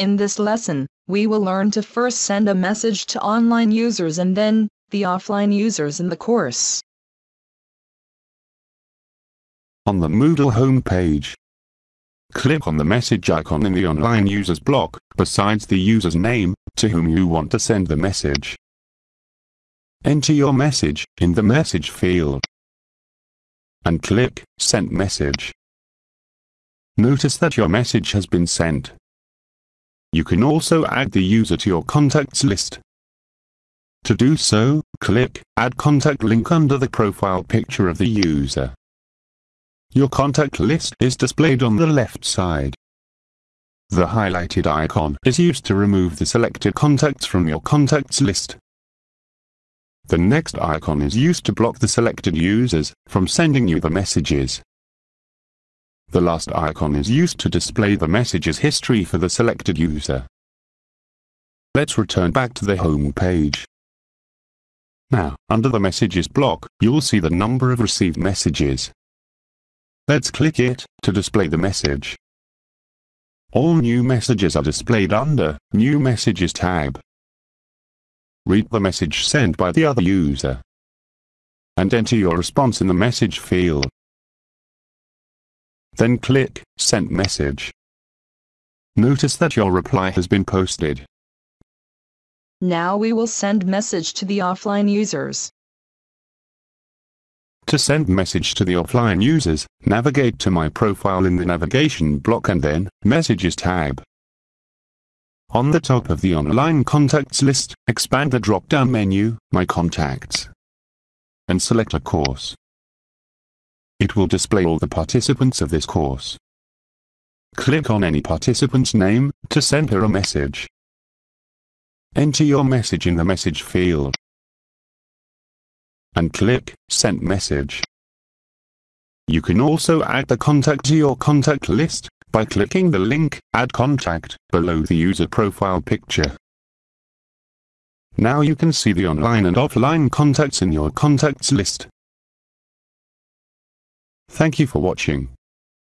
In this lesson, we will learn to first send a message to online users and then, the offline users in the course. On the Moodle homepage, click on the message icon in the online users block, besides the user's name, to whom you want to send the message. Enter your message in the message field and click Send Message. Notice that your message has been sent. You can also add the user to your contacts list. To do so, click Add Contact link under the profile picture of the user. Your contact list is displayed on the left side. The highlighted icon is used to remove the selected contacts from your contacts list. The next icon is used to block the selected users from sending you the messages. The last icon is used to display the messages history for the selected user. Let's return back to the home page. Now, under the messages block, you'll see the number of received messages. Let's click it to display the message. All new messages are displayed under New Messages tab. Read the message sent by the other user and enter your response in the message field. Then click Send Message. Notice that your reply has been posted. Now we will send message to the offline users. To send message to the offline users, navigate to My Profile in the Navigation block and then Messages tab. On the top of the online contacts list, expand the drop-down menu, My Contacts, and select a course. It will display all the participants of this course. Click on any participant's name to send her a message. Enter your message in the message field and click Send Message. You can also add the contact to your contact list by clicking the link Add Contact below the user profile picture. Now you can see the online and offline contacts in your contacts list. Thank you for watching.